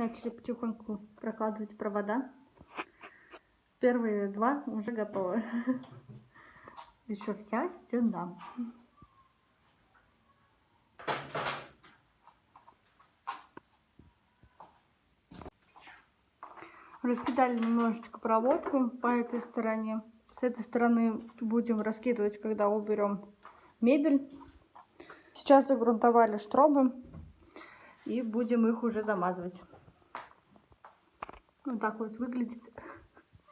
Начали потихоньку прокладывать провода. Первые два уже готовы. Еще вся стена. Раскидали немножечко проводку по этой стороне. С этой стороны будем раскидывать, когда уберем мебель. Сейчас загрунтовали штробы и будем их уже замазывать. Вот так вот выглядит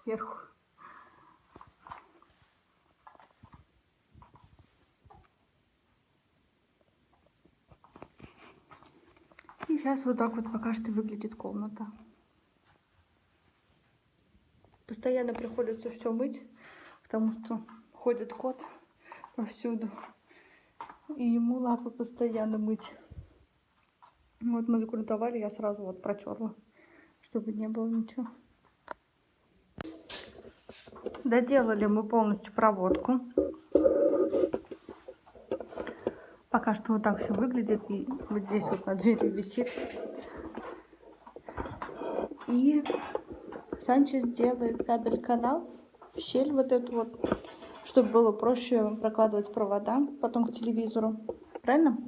сверху. И сейчас вот так вот пока что выглядит комната. Постоянно приходится все мыть, потому что ходит кот повсюду. И ему лапы постоянно мыть. Вот мы загрунтовали, я сразу вот протерла, чтобы не было ничего. Доделали мы полностью проводку. Пока что вот так все выглядит. И вот здесь вот на двери висит. И Санчес делает кабель-канал в щель вот эту вот, чтобы было проще прокладывать провода потом к телевизору. Правильно?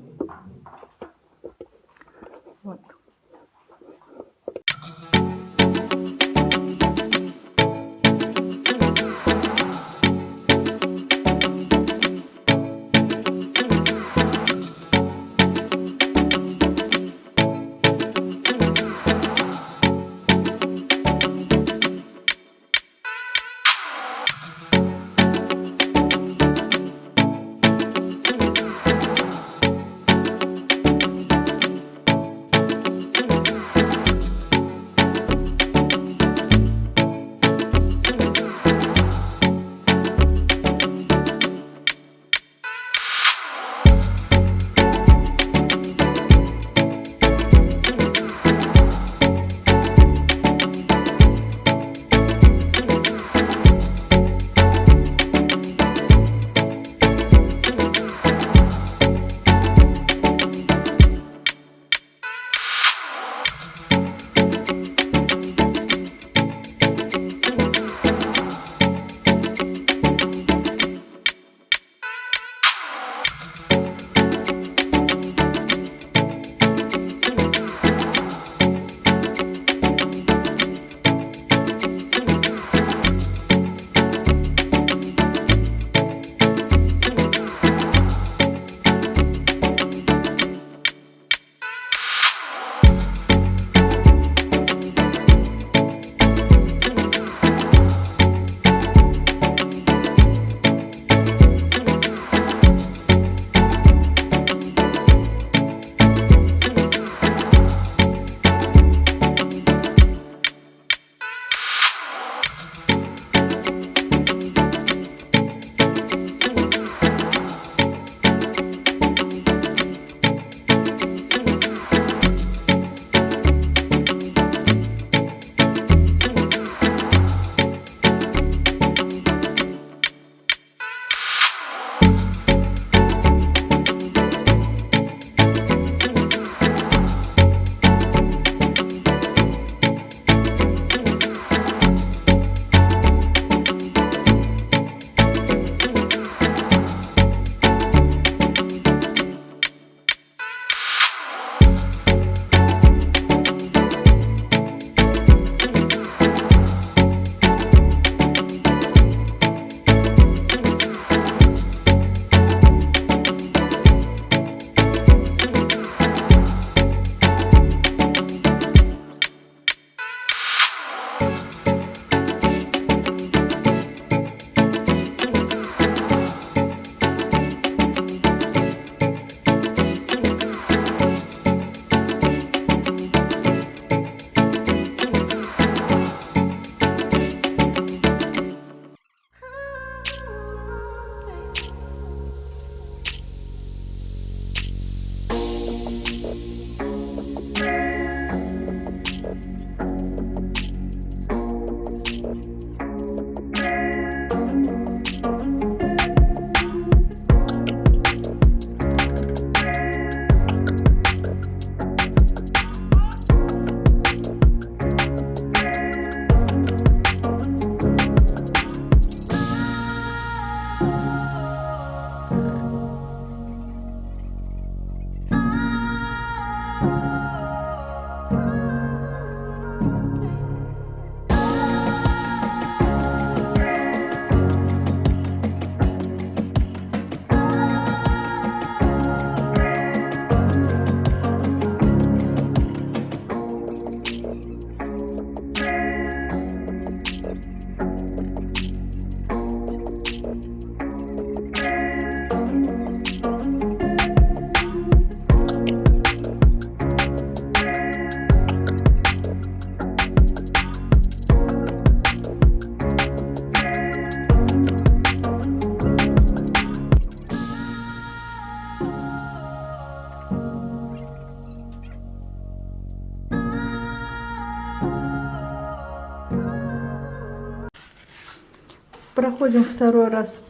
Проходим второй раз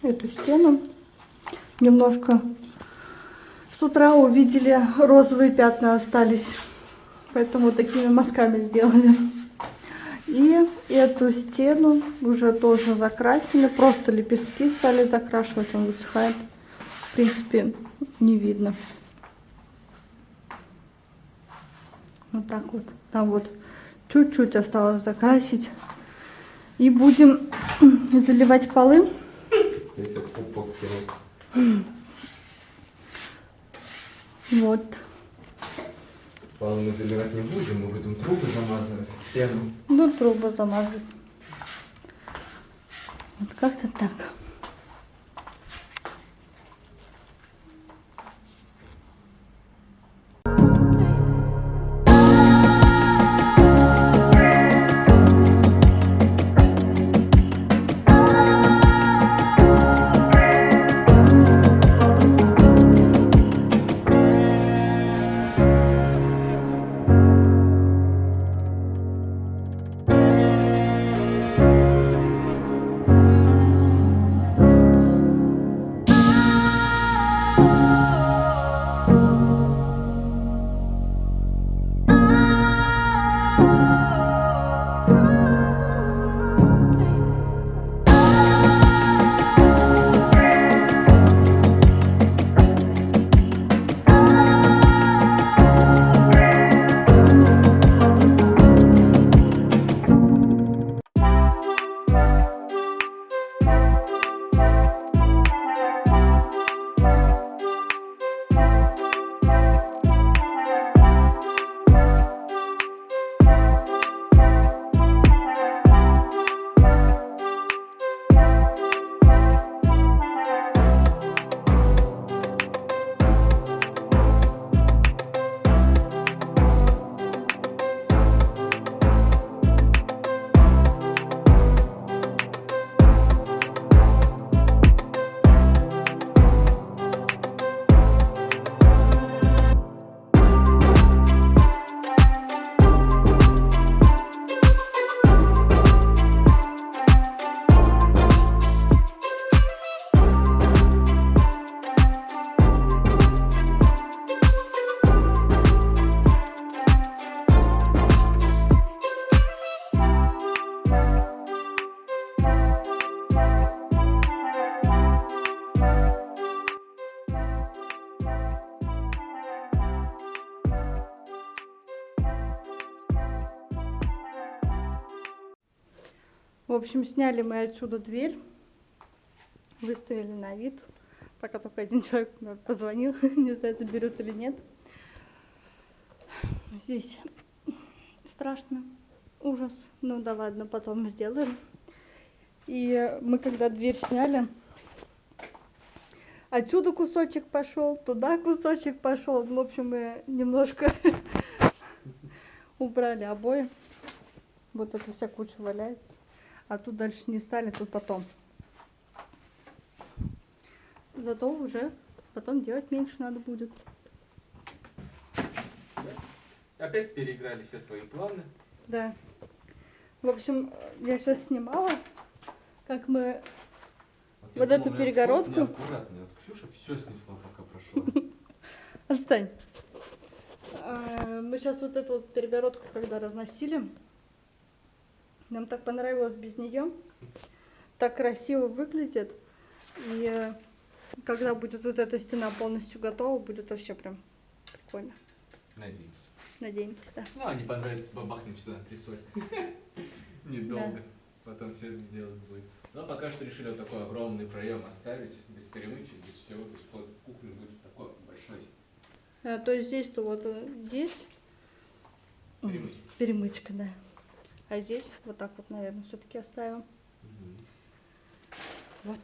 эту стену. Немножко с утра увидели розовые пятна остались. Поэтому вот такими мазками сделали. И эту стену уже тоже закрасили. Просто лепестки стали закрашивать, он высыхает. В принципе, не видно. Вот так вот. Там вот чуть-чуть осталось закрасить. И будем заливать полы. Вот. Пол мы заливать не будем, мы будем трубы замазывать, стену. Ну, трубы замазать. Вот как-то так. Общем, сняли мы отсюда дверь, выставили на вид. Пока только один человек позвонил, не знаю, заберут или нет. Здесь страшно, ужас. Ну да ладно, потом сделаем. И мы когда дверь сняли, отсюда кусочек пошел, туда кусочек пошел. В общем, мы немножко убрали обои. Вот эта вся куча валяется. А тут дальше не стали, тут потом. Зато уже потом делать меньше надо будет. Опять переиграли все свои планы. Да. В общем, я сейчас снимала, как мы... Вот я эту думал, у меня перегородку? вход неаккуратный. Вот Ксюша все снесла, пока прошла. Отстань. А, Мы сейчас вот эту вот перегородку, когда разносили, нам так понравилось без нее. Так красиво выглядит. И э, когда будет вот эта стена полностью готова, будет вообще прям прикольно. Надеюсь. Надеемся, да. Ну, а не понравится, бабахнем сюда три сотни. Недолго. Потом все это сделать будет. Но пока что решили вот такой огромный проем оставить, без перемычек, без всего. То есть вход в кухню будет такой большой. А, то есть здесь-то вот э, есть Перемычка. перемычка, да. А здесь вот так вот, наверное, все-таки оставим. Мгм. Вот.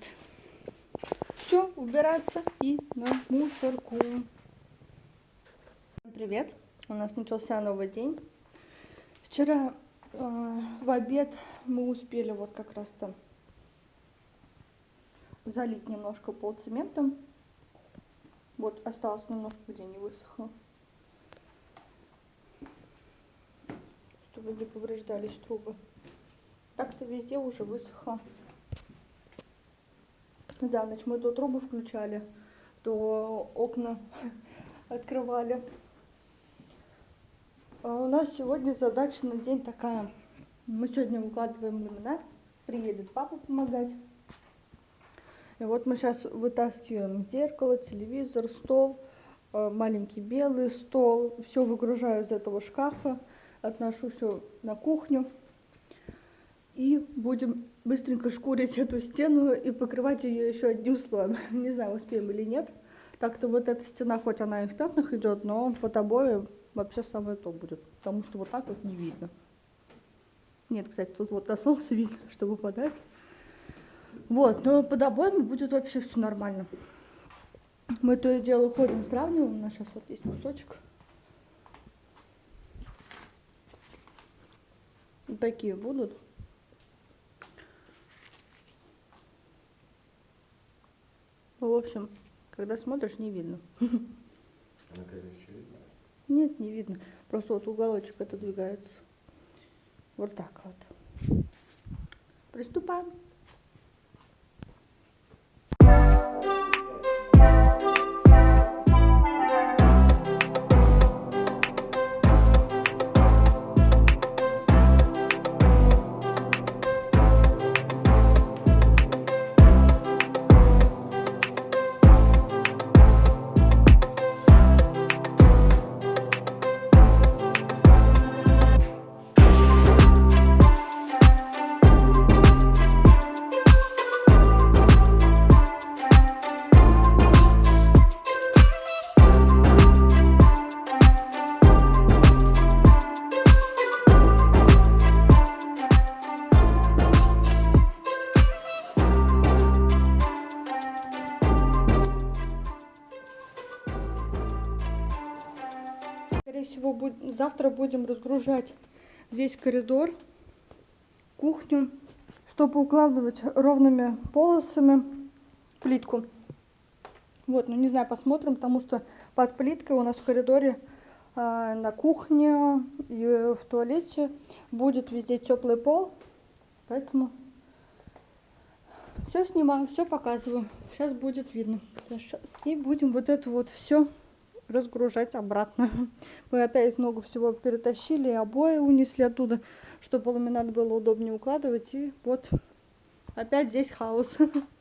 Все, убираться и на мусорку. Привет. У нас начался новый день. Вчера э, в обед мы успели вот как раз там залить немножко пол цементом. Вот осталось немножко, где не высохло. Чтобы не повреждались трубы. Так-то везде уже высохло. За ночь мы то трубы включали, то окна открывали. А у нас сегодня задача на день такая. Мы сегодня укладываем ламинат, приедет папа помогать. И вот мы сейчас вытаскиваем зеркало, телевизор, стол, э, маленький белый стол, все выгружаю из этого шкафа, отношу все на кухню. И будем быстренько шкурить эту стену и покрывать ее еще одним слоем. Не знаю, успеем или нет. Так-то вот эта стена, хоть она и в пятнах идет, но под обои вообще самое то будет. Потому что вот так вот не видно. Нет, кстати, тут вот на солнце видно, что выпадает. Вот, но под обоями будет вообще все нормально. Мы то и дело ходим, сравниваем. У нас сейчас вот есть кусочек. Такие будут. Ну, В общем, когда смотришь, не видно. Нет, не видно. Просто вот уголочек отодвигается. Вот так вот. Приступаем. Всего, буд- завтра будем разгружать весь коридор, кухню, чтобы укладывать ровными полосами плитку. Вот, ну не знаю, посмотрим, потому что под плиткой у нас в коридоре а, на кухне и в туалете будет везде теплый пол, поэтому все снимаю, все показываю. Сейчас будет видно. И будем вот это вот все разгружать обратно. Мы опять много всего перетащили, обои унесли оттуда, чтобы ламинат было удобнее укладывать. И вот опять здесь хаос.